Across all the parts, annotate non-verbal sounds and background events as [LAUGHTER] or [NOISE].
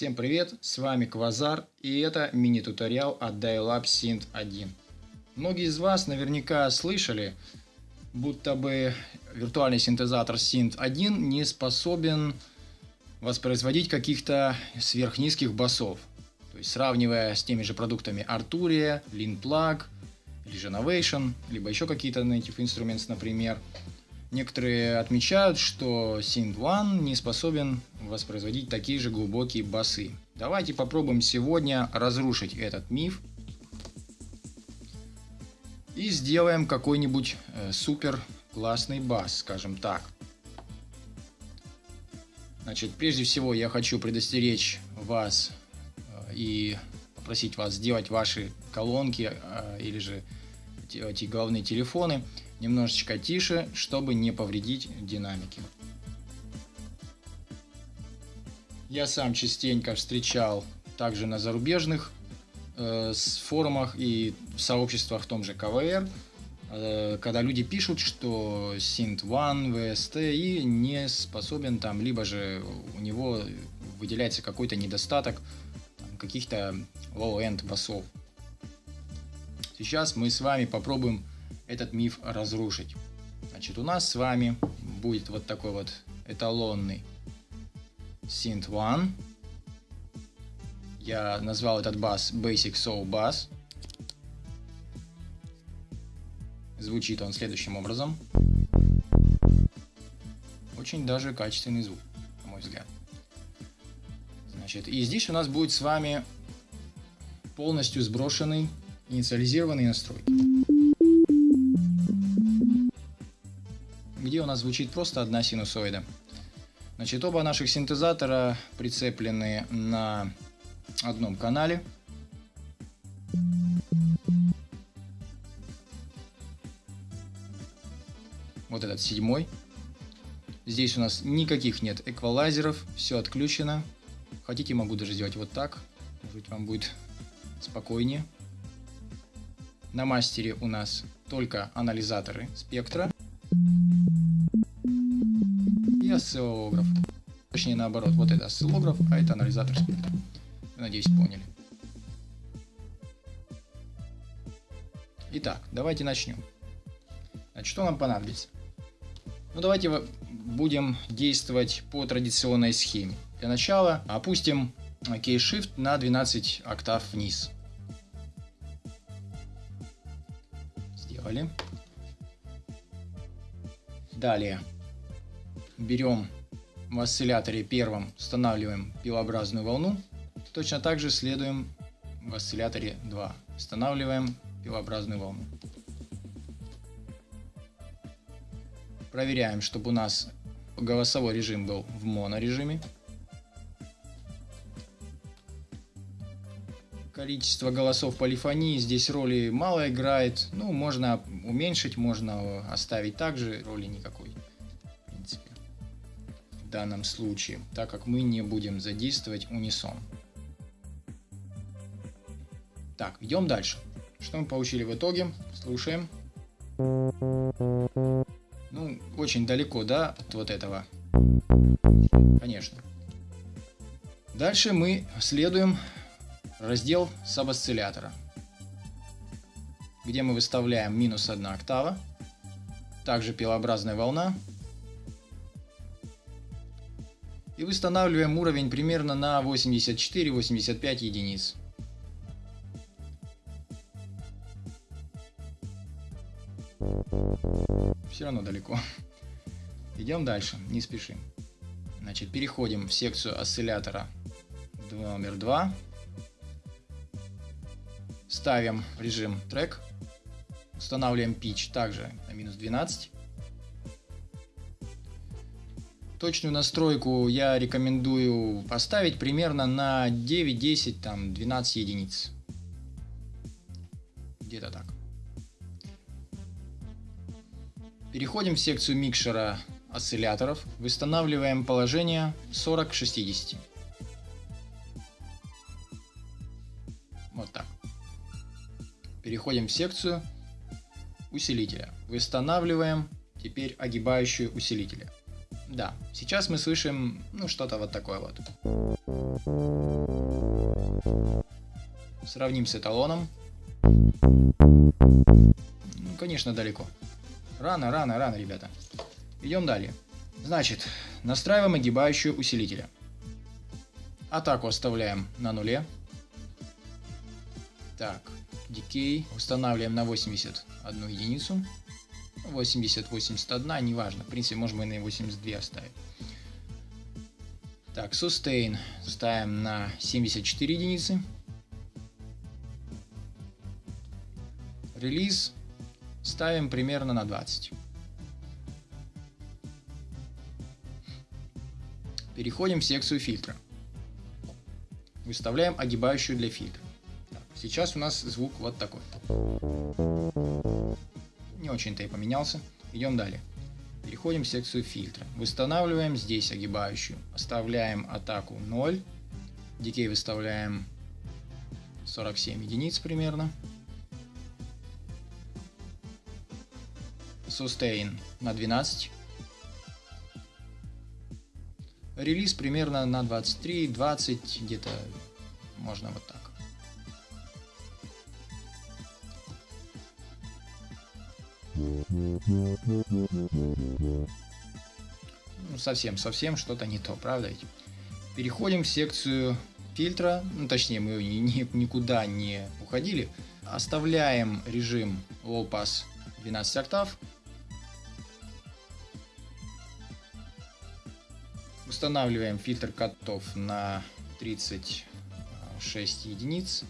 Всем привет, с вами Квазар и это мини-туториал от Dialab Synth 1. Многие из вас наверняка слышали, будто бы виртуальный синтезатор Synth 1 не способен воспроизводить каких-то сверхнизких басов. То есть сравнивая с теми же продуктами Arturia, LeanPlug или Genovation, либо еще какие-то Native Instruments, например, Некоторые отмечают, что Synth One не способен воспроизводить такие же глубокие басы. Давайте попробуем сегодня разрушить этот миф и сделаем какой-нибудь э, супер классный бас, скажем так. Значит, прежде всего я хочу предостеречь вас э, и попросить вас сделать ваши колонки э, или же эти главные телефоны немножечко тише, чтобы не повредить динамики. Я сам частенько встречал также на зарубежных э, форумах и сообществах в том же КВР, э, когда люди пишут, что Synth One, VST и не способен там, либо же у него выделяется какой-то недостаток каких-то low-end басов. Сейчас мы с вами попробуем этот миф разрушить. Значит, у нас с вами будет вот такой вот эталонный Synth One. Я назвал этот бас Basic Soul Bass. Звучит он следующим образом. Очень даже качественный звук, на мой взгляд. Значит, и здесь у нас будет с вами полностью сброшенный инициализированный настройки. Где у нас звучит просто одна синусоида. Значит, оба наших синтезатора прицеплены на одном канале. Вот этот седьмой. Здесь у нас никаких нет эквалайзеров, все отключено. Хотите, могу даже сделать вот так. Может вам будет спокойнее. На мастере у нас только анализаторы спектра осциллограф. Точнее наоборот, вот это осциллограф, а это анализатор спектра. Надеюсь, поняли. Итак, давайте начнем. Значит, что нам понадобится? Ну, давайте будем действовать по традиционной схеме. Для начала опустим Key-Shift на 12 октав вниз. Сделали. Далее берем в осцилляторе первом, устанавливаем пилообразную волну. Точно так же следуем в осцилляторе 2. Устанавливаем пилообразную волну. Проверяем, чтобы у нас голосовой режим был в монорежиме. Количество голосов полифонии здесь роли мало играет. Ну, можно уменьшить, можно оставить также, роли никакой в данном случае, так как мы не будем задействовать унисон. Так, идем дальше. Что мы получили в итоге? Слушаем. Ну, очень далеко, да, от вот этого. Конечно. Дальше мы следуем раздел сабосциллятора, где мы выставляем минус 1 октава, также пилообразная волна и восстанавливаем уровень примерно на 84-85 единиц. Все равно далеко. Идем дальше, не спешим. Значит, переходим в секцию осциллятора номер 2. Ставим режим трек. Устанавливаем pitch также на минус 12. Точную настройку я рекомендую поставить примерно на 9, 10, там 12 единиц. Где-то так. Переходим в секцию микшера осцилляторов. Восстанавливаем положение 40 к 60. Вот так. Переходим в секцию усилителя. Восстанавливаем теперь огибающие усилителя Да, сейчас мы слышим, ну, что-то вот такое вот. Сравним с эталоном. Ну, конечно, далеко. Рано, рано, рано, ребята. Идем далее. Значит, настраиваем огибающую усилителя. Атаку оставляем на нуле. Так, дикей устанавливаем на 81 единицу. 80, 81, неважно. В принципе, можем и на 82 оставить. Так, sustain ставим на 74 единицы. Релиз ставим примерно на 20. Переходим в секцию фильтра. Выставляем огибающую для фильтра. Так, сейчас у нас звук вот такой. Очень-то и поменялся. Идем далее. Переходим в секцию фильтра. Восстанавливаем здесь огибающую. Оставляем атаку 0. Дикей выставляем 47 единиц примерно. Sustain на 12. Релиз примерно на 23, 20, где-то можно вот так. Ну, совсем, совсем что-то не то, правда ведь? Переходим в секцию фильтра, ну, точнее, мы ни, ни, никуда не уходили. Оставляем режим Low Pass 12 октав. Устанавливаем фильтр котов на 36 единиц.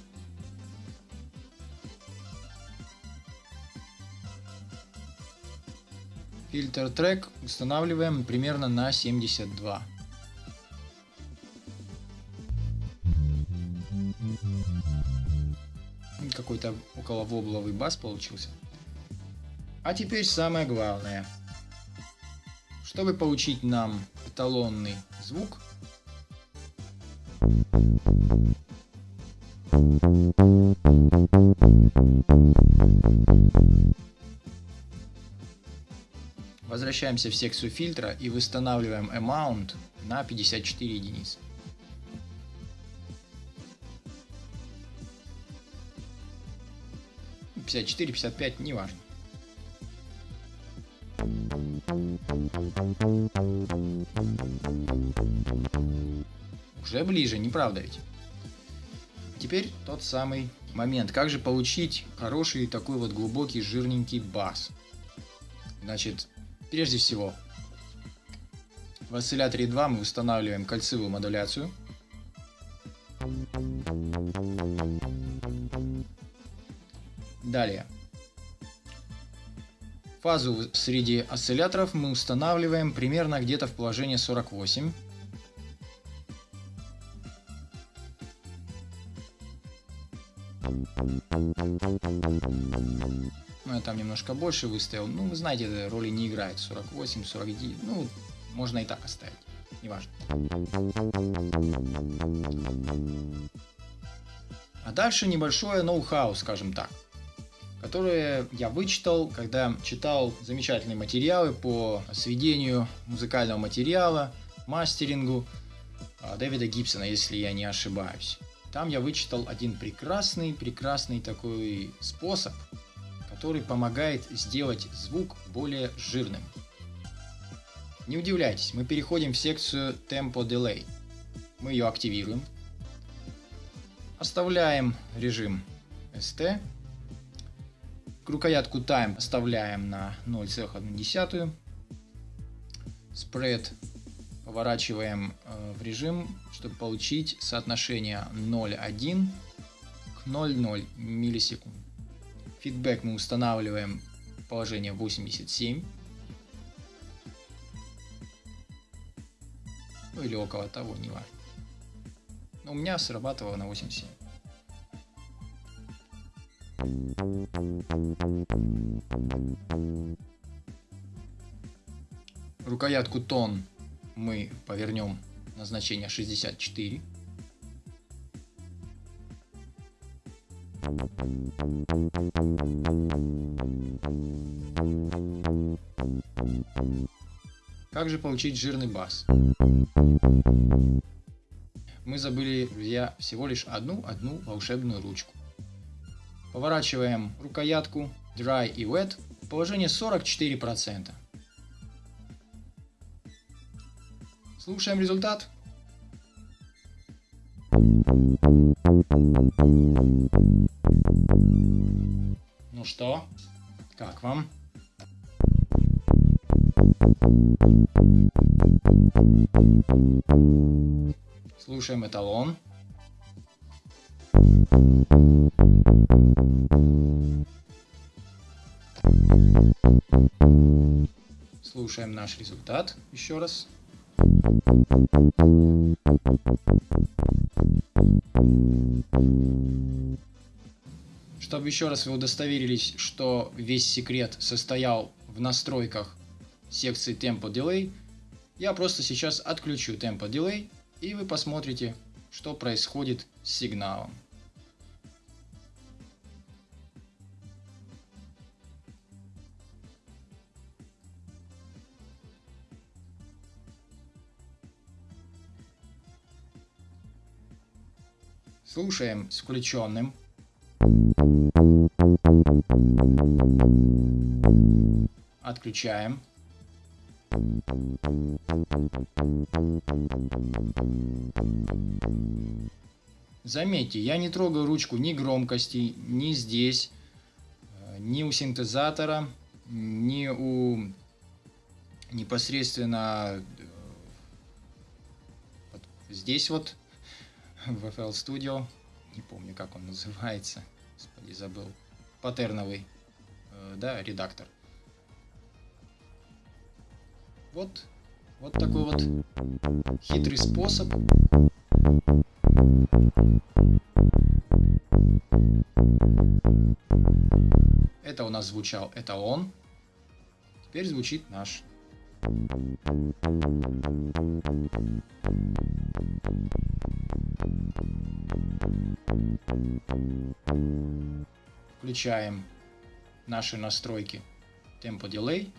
Фильтр трек устанавливаем примерно на 72. Какой-то около вобловый бас получился. А теперь самое главное. Чтобы получить нам эталонный звук, Возвращаемся в секцию фильтра и восстанавливаем amount на 54 единицы. Пятьдесят четыре, пятьдесят пять, неважно. Уже ближе, не правда ведь? Теперь тот самый момент. Как же получить хороший такой вот глубокий жирненький бас? Значит, Прежде всего, в осцилляторе 2 мы устанавливаем кольцевую модуляцию. Далее. Фазу среди осцилляторов мы устанавливаем примерно где-то в положении 48. Ну, я там немножко больше выставил. Ну, вы знаете, роли не играет. 48, 49. Ну, можно и так оставить. Неважно. А дальше небольшое ноу-хау, скажем так. Которое я вычитал, когда читал замечательные материалы по сведению музыкального материала, мастерингу а, Дэвида Гибсона, если я не ошибаюсь. Там я вычитал один прекрасный, прекрасный такой способ, который помогает сделать звук более жирным. Не удивляйтесь, мы переходим в секцию Tempo Delay. Мы ее активируем. Оставляем режим ST. Рукоятку Time оставляем на 0,1. Spread поворачиваем э, в режим, чтобы получить соотношение 0,1 к 0,0 миллисекунд. Фидбэк мы устанавливаем положение 87. Ну или около того, не важно. Но у меня срабатывало на 87. Рукоятку тон мы повернем на значение 64. Как же получить жирный бас? Мы забыли, друзья, всего лишь одну-одну волшебную ручку. Поворачиваем рукоятку Dry и Wet положение 44%. Слушаем результат. Ну что, как вам? Слушаем эталон. Слушаем наш результат еще раз. Чтобы еще раз вы удостоверились, что весь секрет состоял в настройках секции Tempo Delay, я просто сейчас отключу Tempo Delay и вы посмотрите, что происходит с сигналом. Слушаем с включенным. Отключаем. Заметьте, я не трогаю ручку ни громкости, ни здесь, э, ни у синтезатора, ни у непосредственно э, здесь вот [LAUGHS] в FL Studio, не помню как он называется, господи забыл, паттерновый, э, да, редактор. Вот, вот такой вот хитрый способ. Это у нас звучал эталон. Теперь звучит наш. Включаем наши настройки темпо дилей.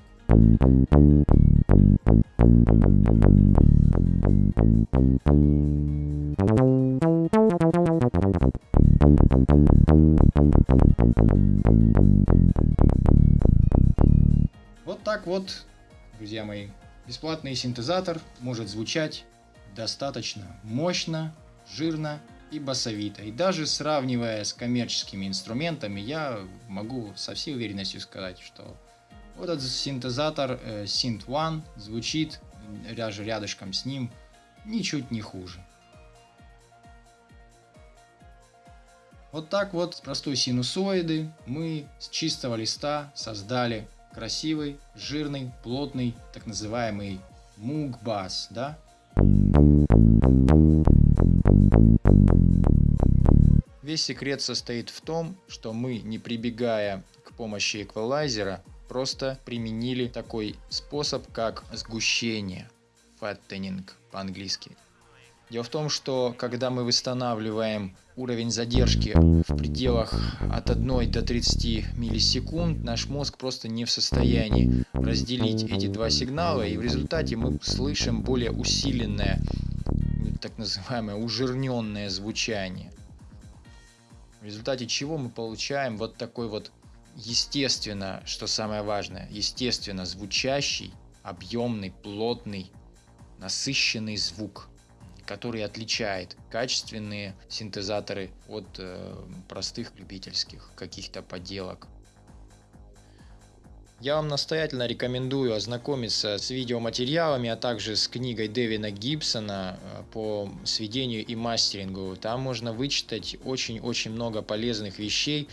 Вот так вот, друзья мои, бесплатный синтезатор может звучать достаточно мощно, жирно и басовито. И даже сравнивая с коммерческими инструментами, я могу со всей уверенностью сказать, что вот этот синтезатор э, Synth One звучит даже рядышком с ним ничуть не хуже. Вот так вот простой синусоиды мы с чистого листа создали красивый, жирный, плотный, так называемый мугбас, да? Весь секрет состоит в том, что мы, не прибегая к помощи эквалайзера, просто применили такой способ, как сгущение, fattening по-английски. Дело в том, что когда мы восстанавливаем уровень задержки в пределах от 1 до 30 миллисекунд, наш мозг просто не в состоянии разделить эти два сигнала, и в результате мы слышим более усиленное, так называемое ужирненное звучание. В результате чего мы получаем вот такой вот естественно, что самое важное, естественно звучащий, объемный, плотный, насыщенный звук, который отличает качественные синтезаторы от э, простых любительских каких-то поделок. Я вам настоятельно рекомендую ознакомиться с видеоматериалами, а также с книгой Дэвина Гибсона э, по сведению и мастерингу. Там можно вычитать очень-очень много полезных вещей,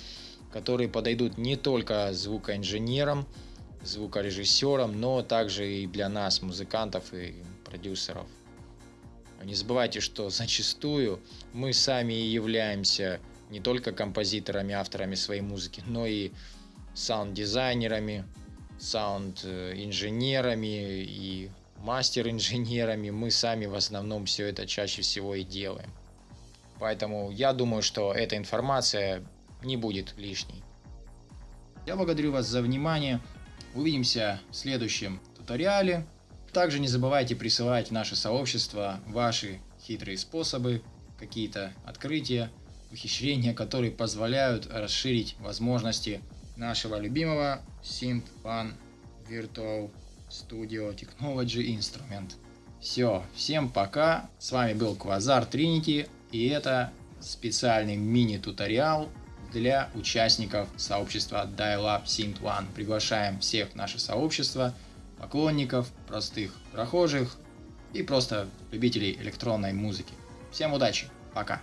которые подойдут не только звукоинженерам, звукорежиссерам, но также и для нас, музыкантов и продюсеров. Не забывайте, что зачастую мы сами являемся не только композиторами, авторами своей музыки, но и саунд-дизайнерами, саунд-инженерами и мастер-инженерами. Мы сами в основном все это чаще всего и делаем. Поэтому я думаю, что эта информация не будет лишней. Я благодарю вас за внимание. Увидимся в следующем туториале. Также не забывайте присылать в наше сообщество ваши хитрые способы, какие-то открытия, ухищрения, которые позволяют расширить возможности нашего любимого Synth One Virtual Studio Technology Instrument. Все, всем пока, с вами был Квазар Trinity, и это специальный мини-туториал для участников сообщества Dial-Up Synth One. Приглашаем всех в наше сообщество, поклонников, простых прохожих и просто любителей электронной музыки. Всем удачи, пока!